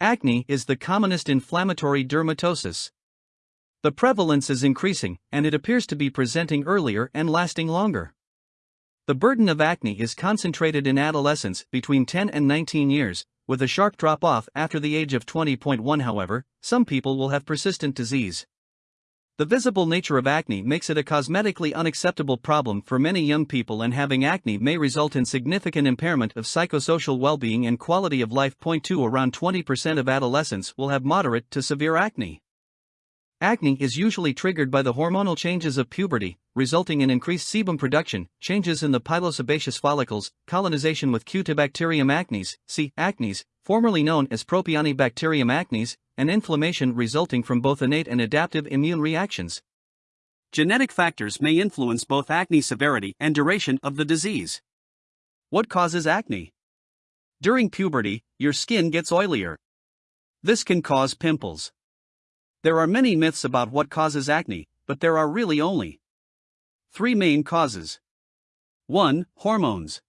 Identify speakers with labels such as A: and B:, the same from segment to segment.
A: Acne is the commonest inflammatory dermatosis. The prevalence is increasing, and it appears to be presenting earlier and lasting longer. The burden of acne is concentrated in adolescence between 10 and 19 years, with a sharp drop off after the age of 20.1. However, some people will have persistent disease. The visible nature of acne makes it a cosmetically unacceptable problem for many young people, and having acne may result in significant impairment of psychosocial well being and quality of life. Point 2 Around 20% of adolescents will have moderate to severe acne. Acne is usually triggered by the hormonal changes of puberty, resulting in increased sebum production, changes in the pilosebaceous follicles, colonization with Cutibacterium acnes, C. acnes, formerly known as Propionibacterium acnes, and inflammation resulting from both innate and adaptive immune reactions. Genetic factors may influence both acne severity and duration of the disease. What causes acne? During puberty, your skin gets oilier. This can cause pimples. There are many myths about what causes acne, but there are really only three main causes. 1. Hormones.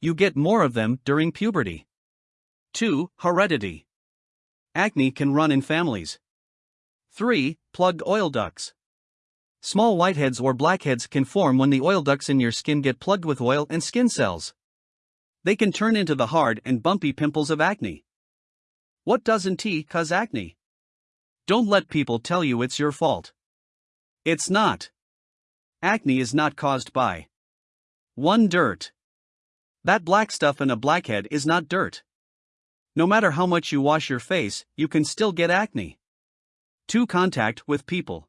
A: You get more of them during puberty. 2. Heredity. Acne can run in families. 3. Plugged oil ducts. Small whiteheads or blackheads can form when the oil ducts in your skin get plugged with oil and skin cells. They can turn into the hard and bumpy pimples of acne. What doesn't T cause acne? Don't let people tell you it's your fault. It's not. Acne is not caused by 1. Dirt. That black stuff in a blackhead is not dirt. No matter how much you wash your face, you can still get acne. 2. Contact with people.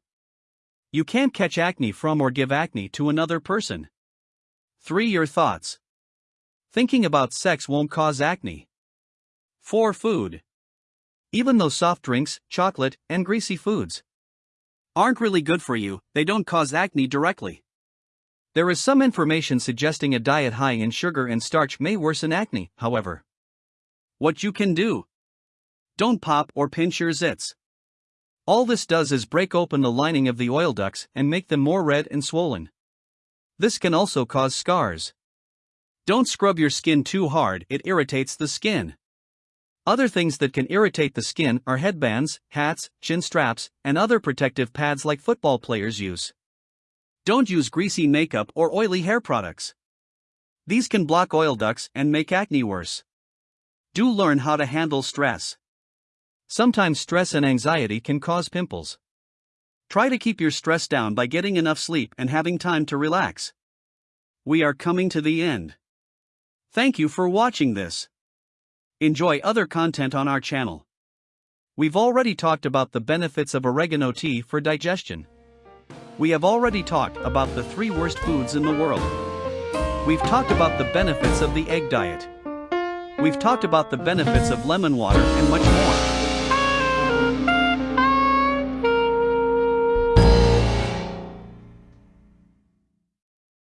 A: You can't catch acne from or give acne to another person. 3. Your thoughts. Thinking about sex won't cause acne. 4. Food. Even though soft drinks, chocolate, and greasy foods aren't really good for you, they don't cause acne directly. There is some information suggesting a diet high in sugar and starch may worsen acne, however. What you can do. Don't pop or pinch your zits. All this does is break open the lining of the oil ducts and make them more red and swollen. This can also cause scars. Don't scrub your skin too hard, it irritates the skin. Other things that can irritate the skin are headbands, hats, chin straps, and other protective pads like football players use. Don't use greasy makeup or oily hair products. These can block oil ducts and make acne worse. Do learn how to handle stress. Sometimes stress and anxiety can cause pimples. Try to keep your stress down by getting enough sleep and having time to relax. We are coming to the end. Thank you for watching this. Enjoy other content on our channel. We've already talked about the benefits of oregano tea for digestion. We have already talked about the three worst foods in the world. We've talked about the benefits of the egg diet. We've talked about the benefits of lemon water and much more.